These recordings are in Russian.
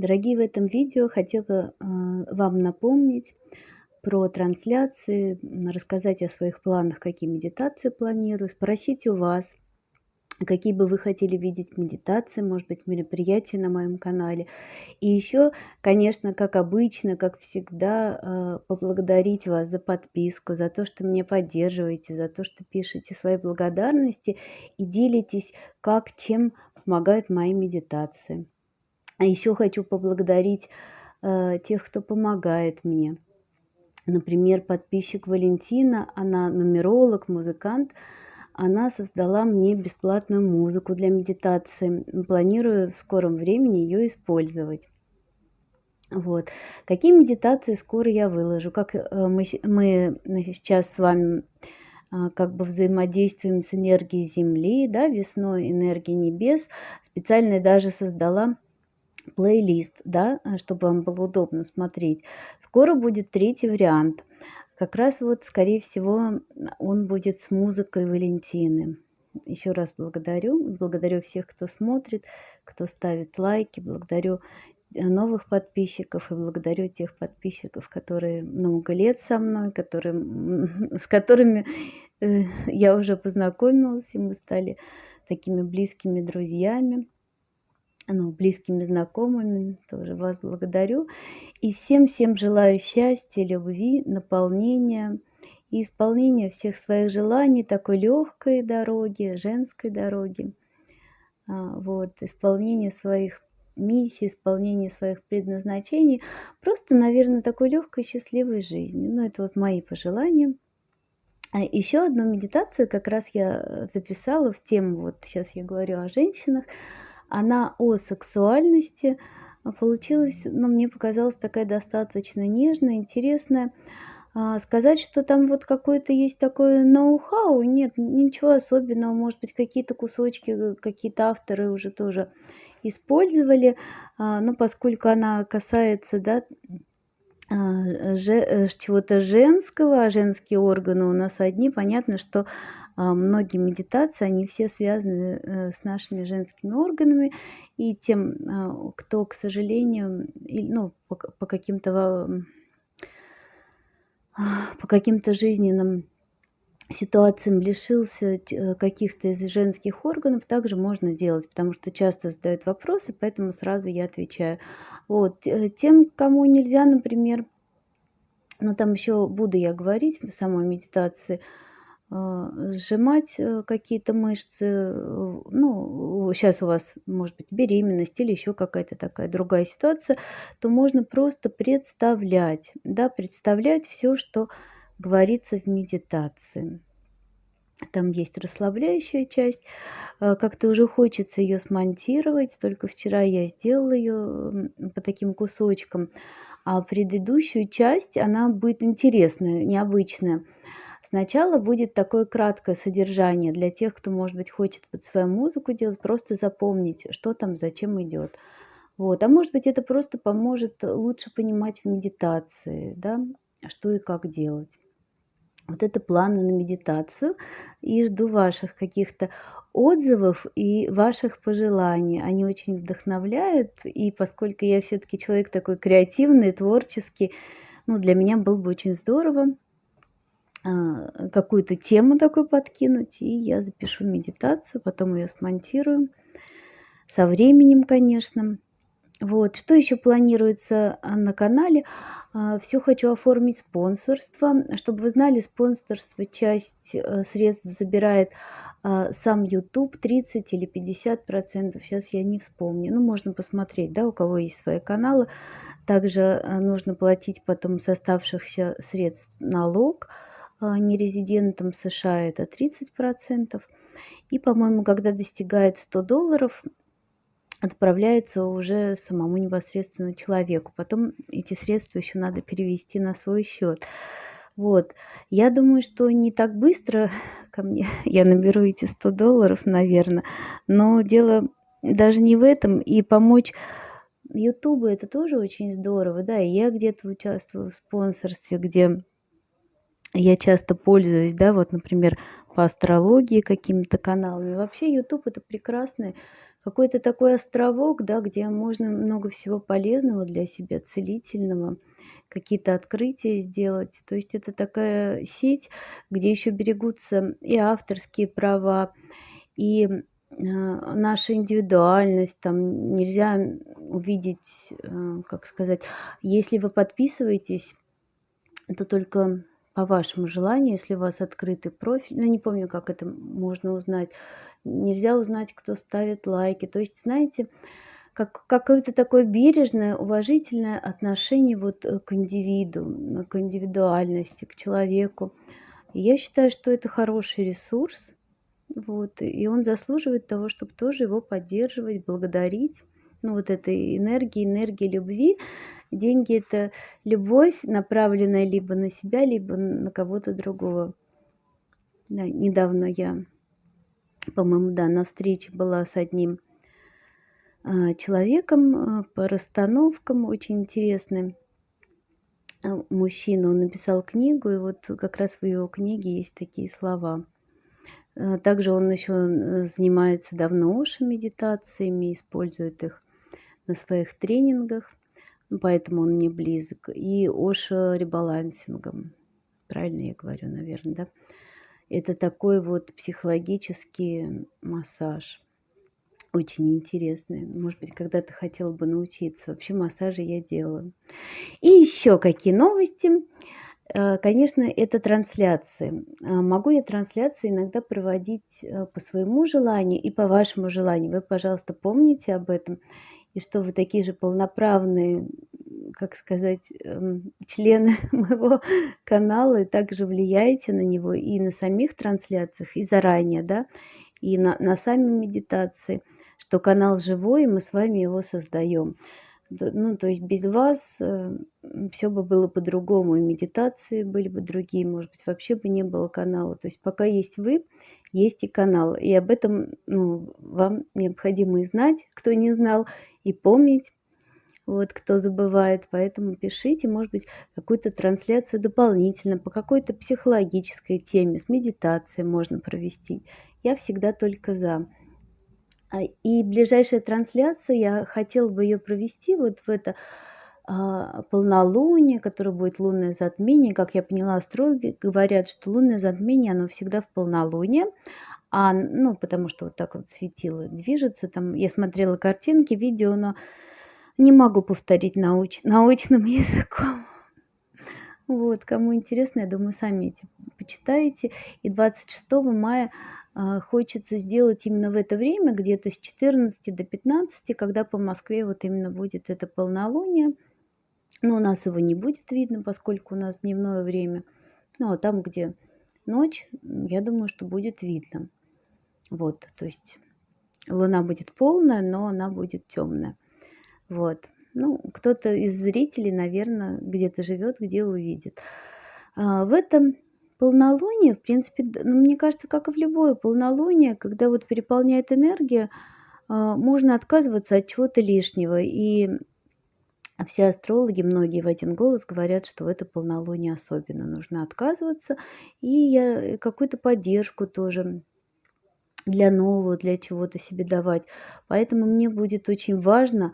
Дорогие, в этом видео хотела а, вам напомнить про трансляции, рассказать о своих планах, какие медитации планирую, спросить у вас, какие бы вы хотели видеть медитации, может быть, мероприятия на моем канале. И еще, конечно, как обычно, как всегда, а, поблагодарить вас за подписку, за то, что меня поддерживаете, за то, что пишете свои благодарности и делитесь, как чем помогают мои медитации. А еще хочу поблагодарить э, тех, кто помогает мне. Например, подписчик Валентина, она нумеролог, музыкант. Она создала мне бесплатную музыку для медитации. Планирую в скором времени ее использовать. Вот. Какие медитации скоро я выложу? Как э, мы, мы сейчас с вами а, как бы взаимодействуем с энергией Земли, да, весной энергии небес. Специально даже создала плейлист, да, э, чтобы вам было удобно смотреть. Скоро будет третий вариант. Как раз вот, скорее всего, он будет с музыкой Валентины. Еще раз благодарю. Благодарю всех, кто смотрит, кто ставит лайки. Благодарю э, новых подписчиков и благодарю тех подписчиков, которые много лет со мной, которые, с которыми э, я уже познакомилась, и мы стали такими близкими друзьями ну, близкими знакомыми, тоже вас благодарю. И всем-всем желаю счастья, любви, наполнения и исполнения всех своих желаний, такой легкой дороги, женской дороги. А, вот, исполнение своих миссий, исполнение своих предназначений. Просто, наверное, такой легкой, счастливой жизни. Ну, это вот мои пожелания. А еще одну медитацию как раз я записала в тему, вот сейчас я говорю о женщинах, она о сексуальности а, получилась, ну, мне показалась такая достаточно нежная, интересная. А, сказать, что там вот какое-то есть такое ноу-хау, нет, ничего особенного. Может быть, какие-то кусочки, э, какие-то авторы уже тоже использовали. А, но поскольку она касается, да, чего-то женского, а женские органы у нас одни, понятно, что а, многие медитации, они все связаны э, с нашими женскими органами. И тем, а, кто, к сожалению, ну, по каким-то по каким-то жизненным ситуациям лишился э, каких-то из женских органов, также можно делать, потому что часто задают вопросы, поэтому сразу я отвечаю. Вот. Э, тем, кому нельзя, например, но там еще буду я говорить в самой медитации, а, сжимать э, какие-то мышцы. Э, ну, сейчас у вас может быть беременность или еще какая-то такая другая ситуация, то можно просто представлять, да, представлять все, что говорится в медитации. Там есть расслабляющая часть. А, как-то уже хочется ее смонтировать. Только вчера я сделала ее по таким кусочкам. А предыдущую часть, она будет интересная, необычная. Сначала будет такое краткое содержание для тех, кто, может быть, хочет под свою музыку делать, просто запомнить, что там, зачем идет. Вот. А может быть, это просто поможет лучше понимать в медитации, да, что и как делать. Вот это планы на медитацию. И жду ваших каких-то отзывов и ваших пожеланий. Они очень вдохновляют. И поскольку я все-таки человек такой креативный, творческий, ну, для меня было бы очень здорово а, какую-то тему такую подкинуть, и я запишу медитацию, потом ее смонтирую. Со временем, конечно. Вот, что еще планируется а, на канале? А, Все хочу оформить спонсорство. Чтобы вы знали, спонсорство часть э, средств забирает сам YouTube 30 или 50 процентов. Сейчас я не вспомню. Ну, можно посмотреть, да, у кого есть свои каналы. Также э, нужно платить потом с оставшихся средств налог а, нерезидентам США это 30%. И, по-моему, когда достигает 100 долларов, отправляется уже самому непосредственно человеку. Потом эти средства еще надо перевести на свой счет. Вот. Я думаю, что не так быстро ко мне я наберу эти 100 долларов, наверное. Но дело даже не в этом. И помочь Ютубу это тоже очень здорово. Да, и я где-то участвую в спонсорстве, где я часто пользуюсь, да, вот, например, по астрологии какими-то каналами. Вообще YouTube это прекрасный какой-то такой островок, да, где можно много всего полезного для себя, целительного, какие-то открытия сделать. То есть это такая сеть, где еще берегутся и авторские права, и, а, наша индивидуальность. Там нельзя увидеть, э, как сказать, если вы подписываетесь, то только по вашему желанию, если у вас открытый профиль. Ну, не помню, как это можно узнать. Нельзя узнать, кто ставит лайки. То есть, знаете, как какое-то такое бережное, уважительное отношение вот, э, к индивиду, к индивидуальности, к человеку. И я считаю, что это хороший ресурс. Вот, и он заслуживает того, чтобы тоже его поддерживать, благодарить. Ну, вот этой энергии, энергии любви. Деньги- это любовь, направленная либо на себя, либо на кого-то другого. Да, недавно я, по-моему, да, на встрече была с одним, а, человеком, а, по расстановкам, очень интересным. А, мужчина, он написал книгу, и вот как раз в его книге есть такие слова. Также он еще, занимается давно ошо-медитациями, использует их на своих тренингах, поэтому он мне близок, и ошо-ребалансингом. Правильно я говорю, наверно, да? Это такой вот психологический массаж. Очень интересный. Может быть, когда-то хотела бы научиться. Вообще массажи я делаю. И еще какие новости. Э, конечно, это трансляции. А, могу я трансляции иногда проводить, э, по своему желанию и по вашему желанию. Вы, пожалуйста, помните об этом. И что вы такие же полноправные, как сказать, эм, члены моего канала и также влияете на него и на самих трансляциях, и заранее, да, и на на сами медитации, что канал живой, и мы с вами его создаем. Ну, то есть без вас, э, всё бы было по-другому, и медитации были бы другие, может быть, вообще бы не было канала. То есть пока есть вы, есть и канал. И об этом, ну, вам необходимо и знать, кто не знал, и помнить, вот, кто забывает. Поэтому пишите, может быть, какую-то трансляцию дополнительно по какой-то психологической теме, с медитацией можно провести. Я всегда только за. А, и ближайшая трансляция, я хотела бы ее провести вот в это, полнолуние, которое будет лунное затмение. Как я поняла, астрологи говорят, что лунное затмение, оно всегда в полнолуние. А, ну, потому что вот так вот светило движется. Там я смотрела картинки, видео, но не могу повторить науч научным языком. Вот, кому интересно, я думаю, сами эти почитаете. И 26 мая а, хочется сделать именно в это время, где-то с 14 до 15, когда по Москве вот именно будет это полнолуние. Но у нас его не будет видно, поскольку у нас дневное время. Ну, а там, где ночь, я думаю, что будет видно. Вот, то есть луна будет полная, но она будет темная. Вот. Ну, кто-то из зрителей, наверное, где-то живет, где увидит. А, в этом Полнолуние, в принципе, ну, мне кажется, как и в любое полнолуние, когда вот переполняет энергия, а, можно отказываться от чего-то лишнего. И все астрологи, многие в один голос говорят, что в это полнолуние особенно нужно отказываться. И я э, какую-то поддержку тоже для нового, для чего-то себе давать. Поэтому мне будет очень важно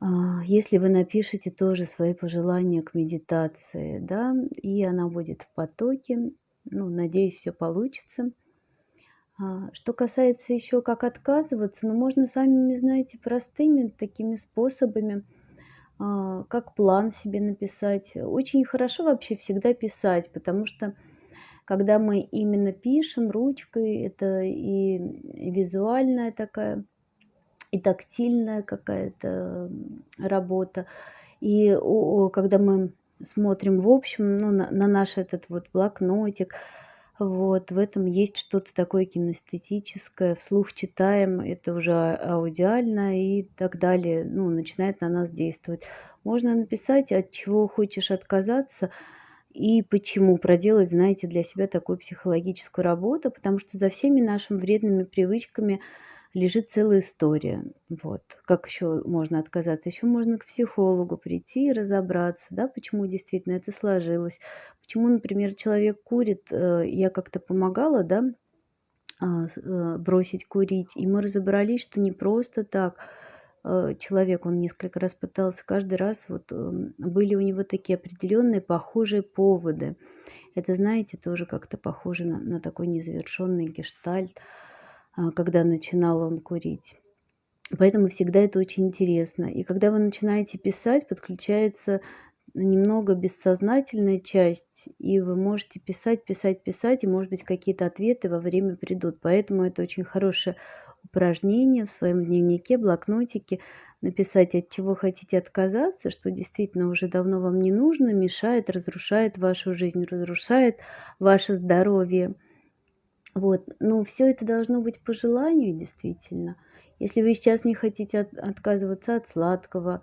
а, если вы напишите тоже свои пожелания к медитации, да, и она будет в потоке. Ну, надеюсь, все получится. А, что касается еще как отказываться, ну, можно самими, знаете, простыми такими способами, а, как план себе написать. Очень хорошо вообще всегда писать, потому что когда мы именно пишем ручкой, это и визуальная такая и тактильная какая-то работа. И когда мы смотрим в общем, ну, на на наш этот вот блокнотик, вот, в этом есть что-то такое кинестетическое, вслух читаем, это уже а аудиально и так далее, ну, начинает на нас действовать. Можно написать, от чего хочешь отказаться и почему, проделать, знаете, для себя такую психологическую работу, потому что за всеми нашими вредными привычками лежит целая история. Вот. Как еще можно отказаться? Еще можно к психологу прийти и разобраться, да, почему действительно это сложилось. Почему, например, человек курит, э, я как-то помогала, да, а, э, бросить курить. И мы разобрались, что не просто так, э, человек, он несколько раз пытался, каждый раз вот, м, были у него такие определенные похожие поводы. Это, знаете, тоже как-то похоже на на такой незавершенный гештальт, когда начинал он курить. Поэтому всегда это очень интересно. И когда вы начинаете писать, подключается немного бессознательная часть, и вы можете писать, писать, писать, и, может быть, какие-то ответы во время придут. Поэтому это очень хорошее упражнение в своем дневнике, блокнотике написать, от чего хотите отказаться, что действительно уже давно вам не нужно, мешает, разрушает вашу жизнь, разрушает ваше здоровье. Вот. Но все это должно быть по желанию действительно. Если вы сейчас не хотите от отказываться от сладкого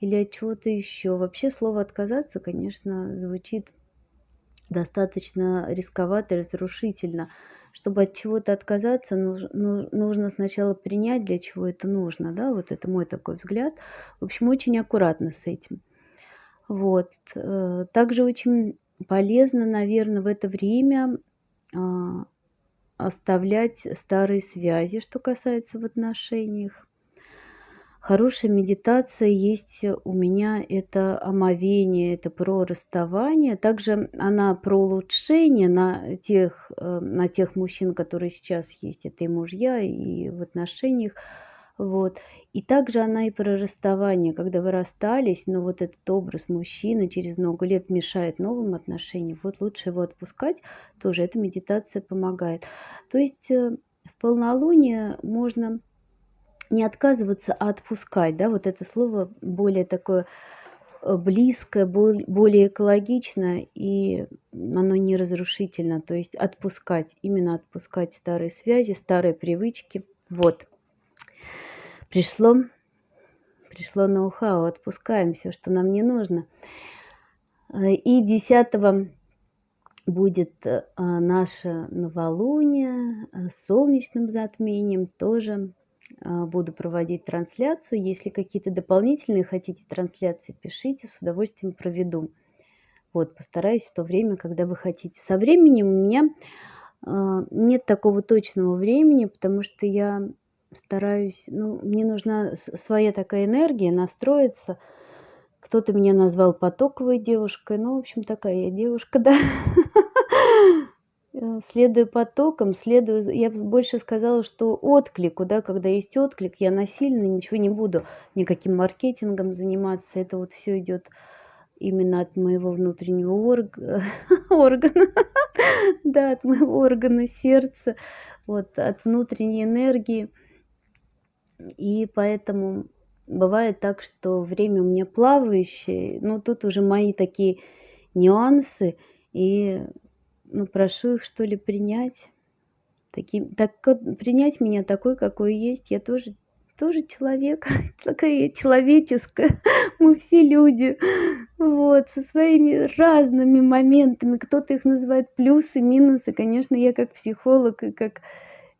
или от чего-то еще. Вообще слово "отказаться", конечно, звучит достаточно рисковато и разрушительно. Чтобы от чего-то отказаться, нуж ну нужно сначала принять, для чего это нужно, да, вот это мой такой взгляд. В общем, очень аккуратно с этим. Вот. Э, также очень полезно, наверно, в это время, а, оставлять старые связи, что касается в отношениях. Хорошая медитация есть у меня- это омовение, это про расставание. Также она про улучшение на тех, э, на тех мужчин, которые сейчас есть. Это и мужья, и в отношениях. Вот. И также она и про расставание, когда вы расстались, но вот этот образ мужчины через много лет мешает новым отношениям. Вот лучше его отпускать. Тоже эта медитация помогает. То есть, э, в полнолуние можно не отказываться, а отпускать, да, вот это слово более такое, э, близкое, более экологичное, и оно не разрушительно. То есть отпускать, именно отпускать старые связи, старые привычки. Вот. Пришло пришло ноу-хау, отпускаем всё, что нам не нужно. Э, и 10 будет, э, наше новолуние, э, с солнечным затмением. Тоже а, буду проводить трансляцию. Если какие-то дополнительные хотите трансляции, пишите, с удовольствием проведу. Вот, постараюсь в то время, когда вы хотите. Со временем у меня, нет такого точного времени, потому что я стараюсь, ну, мне нужна своя такая энергия, настроиться. Кто-то меня назвал потоковой девушкой. Ну, в общем, такая я девушка, да. Э, следую потокам, следую я больше сказала, что отклику, да, когда есть отклик, я насильно ничего не буду, никаким маркетингом заниматься. Это вот всё идёт именно от моего внутреннего орг органа, да, от моего органа сердца, вот, от внутренней энергии. И поэтому бывает так, что время у меня плавающее, но тут уже мои такие нюансы. И ну, прошу их, что ли, принять. Таким так принять меня такой, какой есть. Я тоже тоже человек, такая человеческая. Мы все люди, вот, со своими разными моментами. Кто-то их называет плюсы, минусы. Конечно, я как психолог и как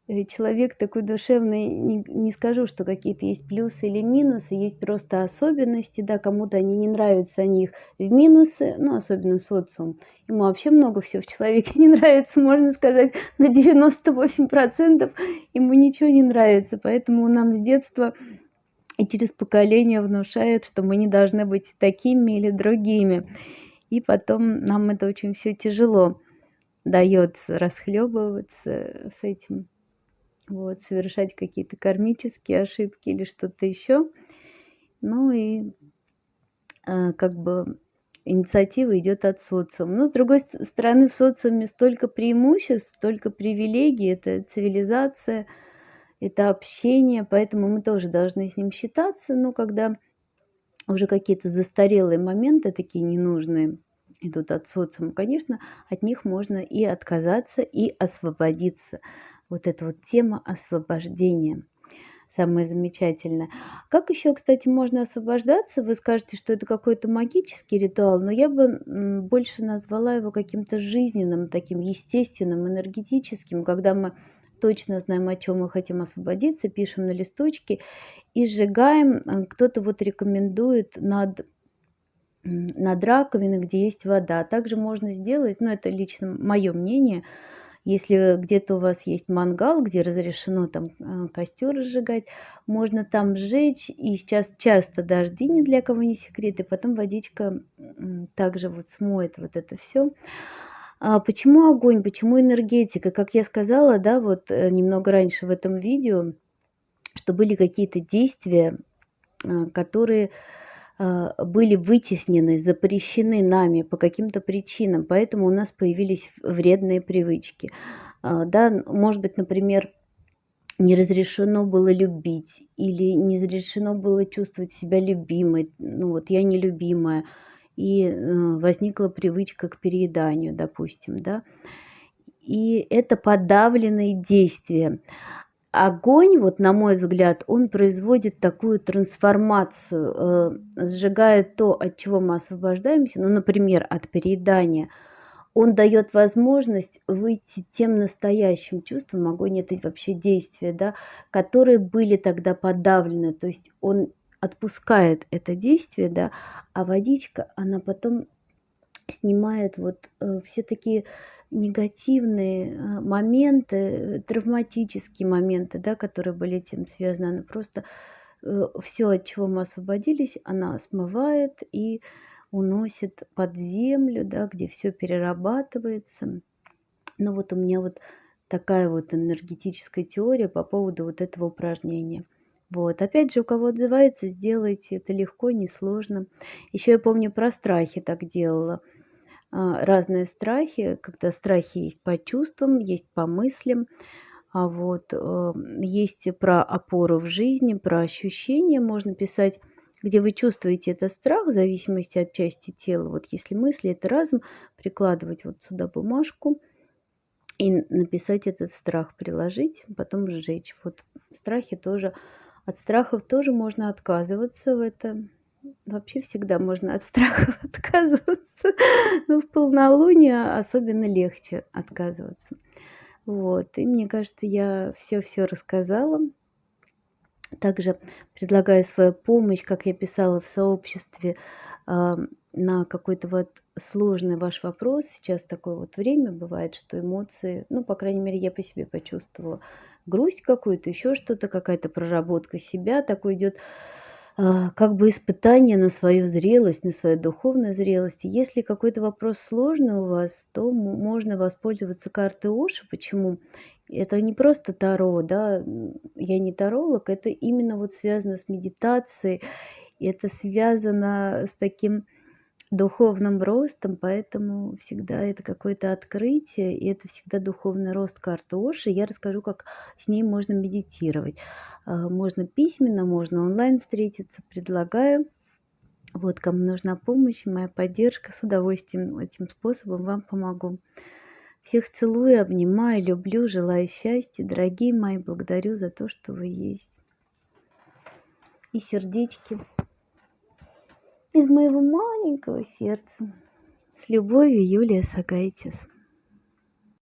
человек такой душевный, не не скажу, что какие-то есть плюсы или минусы, есть просто особенности, да, кому-то они не нравятся, они их в минусы, ну, особенно социум. Ему вообще много всего в человеке не нравится, можно сказать, на 98% ему ничего не нравится, поэтому нам с детства и через поколение внушают, что мы не должны быть такими или другими. И потом нам это очень всё тяжело даётся расхлёбываться с этим вот, совершать какие-то кармические ошибки или что-то еще. Ну и, а, как бы инициатива идет от социума. Но с другой ст стороны, в социуме столько преимуществ, столько привилегий. Это цивилизация, это общение, поэтому мы тоже должны с ним считаться. Но когда уже какие-то застарелые моменты, такие ненужные, идут от социума, конечно, от них можно и отказаться, и освободиться. Вот эта вот тема освобождения. Самое замечательное. Как еще, кстати, можно освобождаться? Вы скажете, что это какой-то магический ритуал, но я бы больше назвала его каким-то жизненным, таким естественным, энергетическим, когда мы точно знаем, о чем мы хотим освободиться, пишем на листочке и сжигаем. Э, кто-то вот рекомендует над над раковиной, где есть вода. Также можно сделать, ну это лично мое мнение, Если где-то у вас есть мангал, где разрешено там э, костер разжигать, можно там сжечь. И сейчас часто дожди, ни для кого не секрет, и потом водичка также вот смоет вот это все. А почему огонь, почему энергетика? Как я сказала, да, вот э, немного раньше в этом видео, что были какие-то действия, э, которые были вытеснены, запрещены нами по каким-то причинам, поэтому у нас появились вредные привычки. А, да, может быть, например, не разрешено было любить или не разрешено было чувствовать себя любимой. Ну вот я нелюбимая. И э, возникла привычка к перееданию, допустим, да. И это подавленные действия. Огонь, вот на мой взгляд, он производит такую трансформацию, э, сжигает то, от чего мы освобождаемся, ну, например, от переедания. Он дает возможность выйти тем настоящим чувством, огонь это вообще действия, да, которые были тогда подавлены, то есть он отпускает это действие, да, а водичка, она потом снимает вот э, все такие негативные а, моменты, травматические моменты, да, которые были этим связаны. Она просто э, все, от чего мы освободились, она смывает и уносит под землю, да, где все перерабатывается. Ну вот у меня вот такая вот энергетическая теория по поводу вот этого упражнения. Вот. Опять же, у кого отзывается, сделайте. Это легко, несложно. Еще я помню про страхи так делала. А, разные страхи, когда страхи есть по чувствам, есть по мыслям, а вот э, есть про опору в жизни, про ощущения можно писать, где вы чувствуете этот страх в зависимости от части тела. Вот если мысли, это разум, прикладывать вот сюда бумажку и написать этот страх, приложить, потом сжечь. Вот страхи тоже, от страхов тоже можно отказываться в этом вообще всегда можно от страхов отказываться, но в полнолуние особенно легче отказываться. Вот, и мне кажется, я все-все рассказала. Также предлагаю свою помощь, как я писала в сообществе, на какой-то вот сложный ваш вопрос. Сейчас такое вот время бывает, что эмоции, ну, по крайней мере, я по себе почувствовала грусть какую-то, еще что-то, какая-то проработка себя, такой идет как бы испытание на свою зрелость, на свою духовную зрелость. если какой-то вопрос сложный у вас, то можно воспользоваться картой Оши. Почему? Это не просто Таро, да, я не таролог, это именно вот связано с медитацией, это связано с таким духовным ростом, поэтому всегда это какое-то открытие, и это всегда духовный рост карты Оши. Я расскажу, как с ней можно медитировать. А, можно письменно, можно онлайн встретиться, предлагаю. Вот, кому нужна помощь, моя поддержка, с удовольствием этим способом вам помогу. Всех целую, обнимаю, люблю, желаю счастья. Дорогие мои, благодарю за то, что вы есть. И сердечки из моего маленького сердца. С любовью, Юлия Сагайтис.